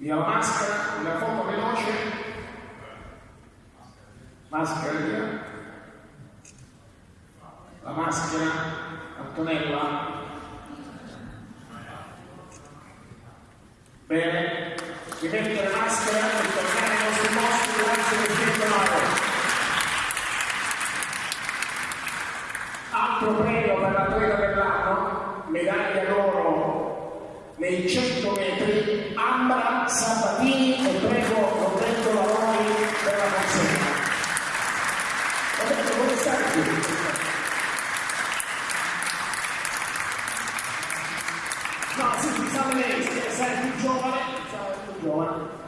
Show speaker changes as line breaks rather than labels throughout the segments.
Via la maschera, una foto veloce. Maschera via. La maschera, Antonella. Bene, rimettere maschera e tornare ai nostri posti grazie per il Altro premio per l'atleta dell'anno, medaglia d'oro nei 100 metri, Ambra Sabatini e prego Roberto Lavori per la consegna. Roberto, come stai qui? No, sì, sa lei, sei più giovane, sei più giovane.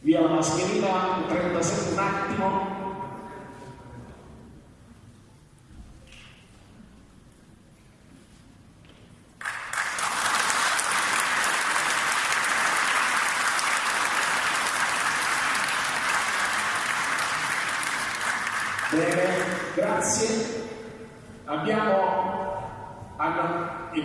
Via la mascherina, 37 un attimo. grazie. Abbiamo, il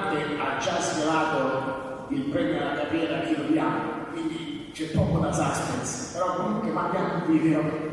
comandante ha già svelato il premio alla carriera che lo diamo, quindi c'è poco da suspense, però comunque mandiamo un video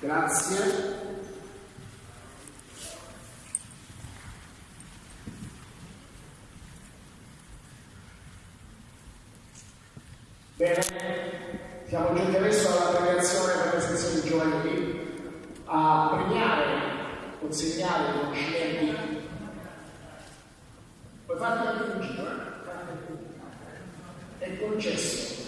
Grazie. Bene, siamo giunti adesso alla premiazione per le sezioni giovanili. A premiare, consegnare i conoscimenti. Puoi farlo anche un giro, eh? È concesso.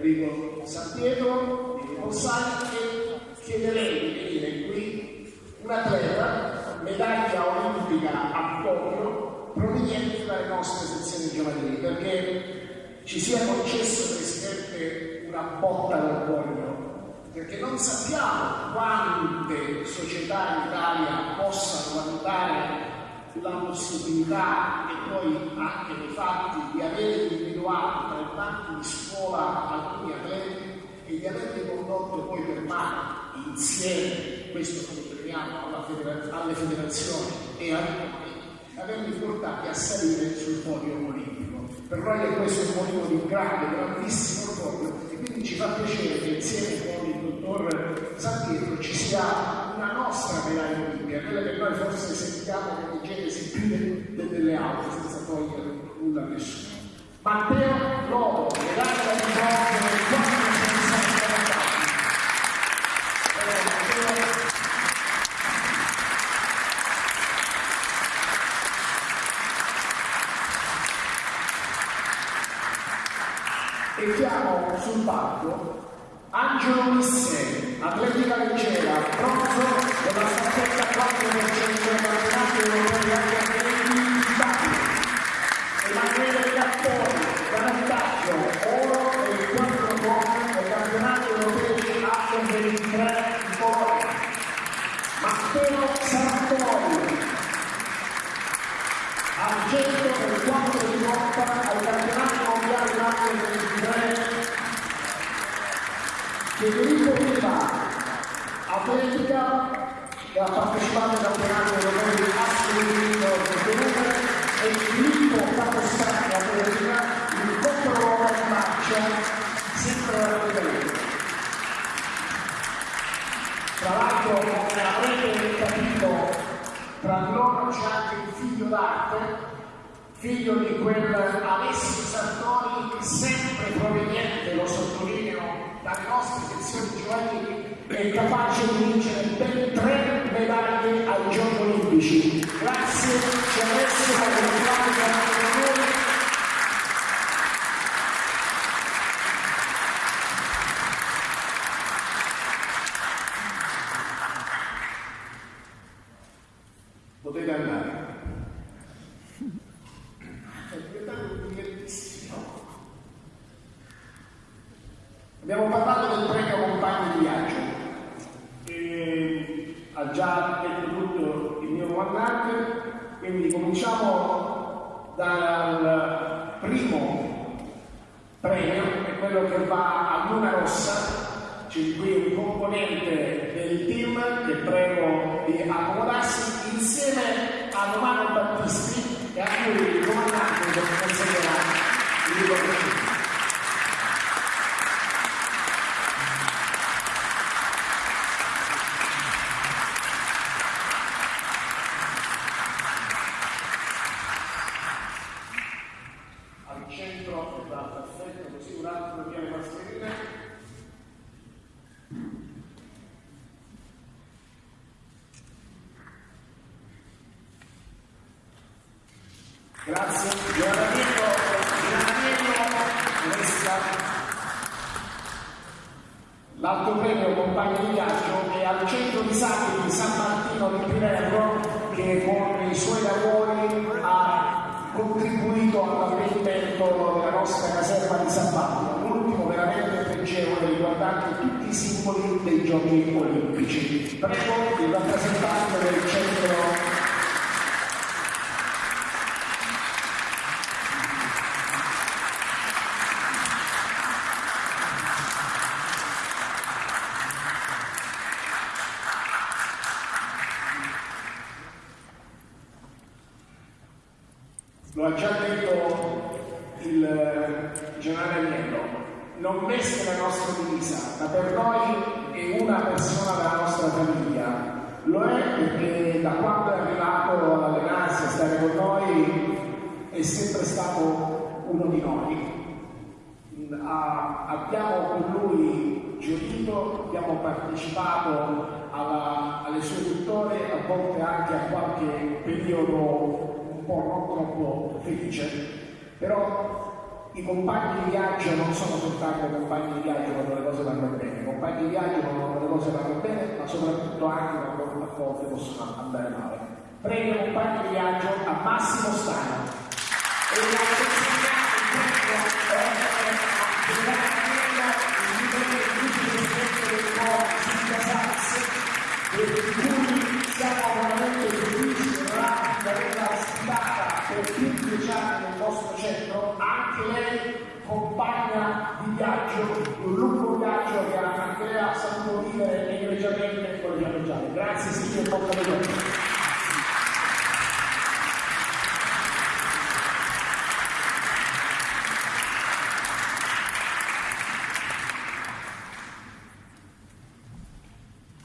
Enrico Santiago di Mossani e chiederei di venire qui. Un atleta medaglia olimpica a Tokyo provenienti dalle nostre sezioni giovanili, perché ci sia concesso, Presidente, una botta d'orgoglio, perché non sappiamo quante società in Italia possano valutare la possibilità e poi anche nei fatti di avere individuato tra i banchi di scuola alcuni atleti e di averli condotto poi per mano insieme, questo come crediamo, alle federazioni e ai comuni, averli portati a salire sul podio olimpico. Per noi è questo un motivo di grande, grandissimo orgoglio e quindi ci fa piacere che insieme con il dottor San Pietro ci sia una nostra medaglia olimpica, quella che noi forse sentiamo come genesi più delle altre, senza togliere nulla a nessuno. Matteo Lobo, medaglia di bronzo nel 460 e chiamo sul palco Angelo Missè, argento del 4 di lotta ai campionati mondiali Action 23 Federico Riva, atletica che ha partecipato al campionato europeo di assoluto volume e Filippo Capostani, atletica, il controllo in marcia, sempre la Federico. Tra l'altro, come avrete capito, tra loro c'è anche un figlio d'arte, figlio di quel Alessio Sartori, sempre proveniente, lo sottolineo, dalle nostre sezioni giovanili è capace di vincere ben tre medaglie ai Giochi Olimpici. Grazie, ci adesso per la Potete andare. È diventato divertissimo. Abbiamo parlato del premio compagni di viaggio, e ha già detto tutto il mio comandante, quindi cominciamo dal primo premio, che è quello che va a Luna Rossa, c'è qui un componente del team che prego di accomodarsi insieme a Romano Battisti e a cui il comandante consegnerà il riconoscimento. Grazie. Granadiero, Granadiero resta l'altro premio compagno di viaggio è al centro disabili di San Martino di Pinerro che con i suoi lavori ha contribuito all'allestimento della nostra caserma di San Paolo, l'ultimo veramente pregevole riguardante tutti i simboli dei giochi olimpici. Prego il rappresentante del centro Lo ha già detto il Agnello, non veste la nostra divisa, ma per noi è una persona della nostra famiglia. Lo è perché da quando è arrivato ad allenarsi, a stare con noi, è sempre stato uno di noi. abbiamo con lui gioito, abbiamo partecipato alla, alle sue vittorie, a volte anche a qualche periodo po' non troppo felice, però i compagni di viaggio non sono soltanto compagni di viaggio quando le cose vanno bene, i compagni di viaggio quando le cose vanno bene, ma soprattutto anche quando a volte possono andare male. Prego compagni di viaggio a Massimo Stano. E la per cui siamo veramente felici di averla lei compagna di viaggio, un lungo viaggio che Andrea ha saputo egregiamente con le fiammeggiate. Grazie Silvio Bocca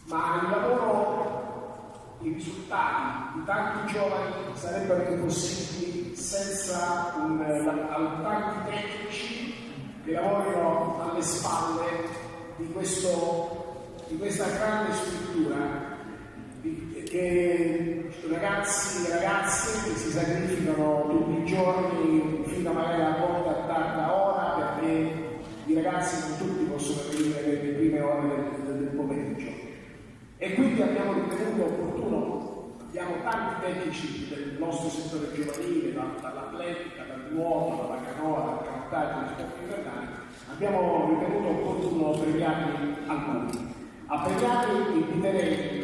ma il lavoro, i risultati di tanti giovani sarebbero impossibili senza un, tanti tecnici che lavorino alle spalle di, questo, di questa grande struttura che ragazzi e ragazze che si sacrificano tutti i giorni fino magari a volte a tarda ora perché i ragazzi non tutti possono venire nelle prime ore del, del pomeriggio. E quindi abbiamo ritenuto opportuno, abbiamo tanti tecnici del nostro settore giovanile, dall'atletica, dal nuoto, dalla canoa, dal canottaggio, dagli sport invernali, abbiamo ritenuto opportuno premiarli alcuni. A premiarli inviterei